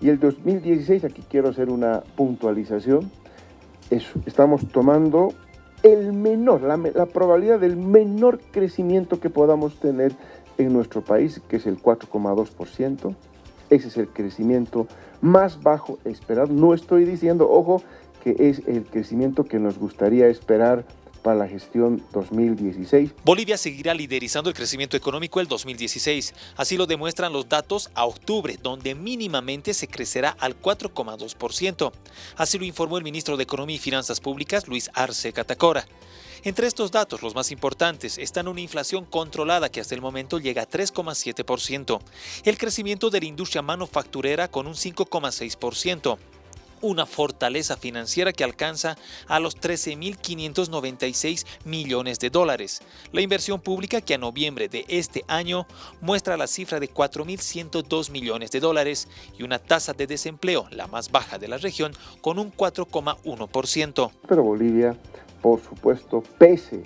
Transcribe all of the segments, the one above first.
Y el 2016, aquí quiero hacer una puntualización, estamos tomando el menor, la, la, probabilidad del menor crecimiento que podamos tener en nuestro país, que es el 4,2%. Ese es el crecimiento más bajo esperado. No estoy diciendo, ojo, que es el crecimiento que nos gustaría esperar para la gestión 2016. Bolivia seguirá liderizando el crecimiento económico el 2016. Así lo demuestran los datos a octubre, donde mínimamente se crecerá al 4,2%. Así lo informó el ministro de Economía y Finanzas Públicas, Luis Arce Catacora. Entre estos datos, los más importantes están una inflación controlada que hasta el momento llega a 3,7%, el crecimiento de la industria manufacturera con un 5,6%, una fortaleza financiera que alcanza a los 13.596 millones de dólares. La inversión pública que a noviembre de este año muestra la cifra de 4.102 millones de dólares y una tasa de desempleo, la más baja de la región, con un 4,1%. Pero Bolivia, por supuesto, pese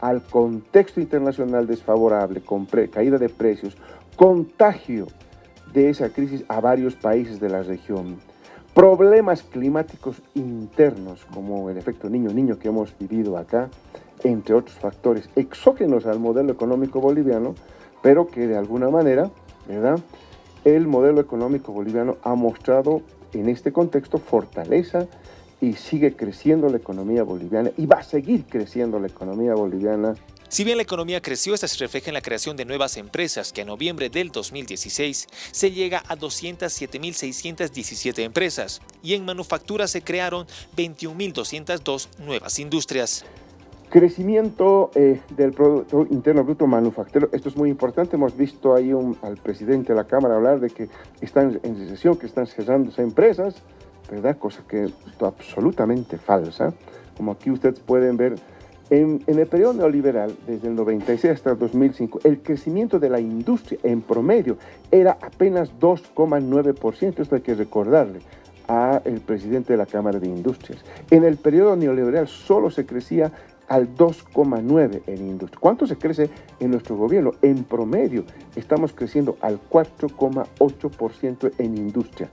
al contexto internacional desfavorable, con caída de precios, contagio de esa crisis a varios países de la región, problemas climáticos internos, como el efecto niño-niño que hemos vivido acá, entre otros factores exógenos al modelo económico boliviano, pero que de alguna manera, ¿verdad? El modelo económico boliviano ha mostrado en este contexto fortaleza y sigue creciendo la economía boliviana y va a seguir creciendo la economía boliviana. Si bien la economía creció, esta se refleja en la creación de nuevas empresas, que en noviembre del 2016 se llega a 207.617 empresas, y en manufactura se crearon 21.202 nuevas industrias. Crecimiento eh, del Producto Interno Bruto Manufacturero, esto es muy importante, hemos visto ahí al presidente de la Cámara hablar de que están en recesión, que están cerrándose empresas, ¿verdad? Cosa que es absolutamente falsa, como aquí ustedes pueden ver, en, el periodo neoliberal, desde el 96 hasta el 2005, el crecimiento de la industria en promedio era apenas 2,9%. Esto hay que recordarle al presidente de la Cámara de Industrias. En el periodo neoliberal solo se crecía al 2,9% en industria. ¿Cuánto se crece en nuestro gobierno? En promedio estamos creciendo al 4,8% en industria.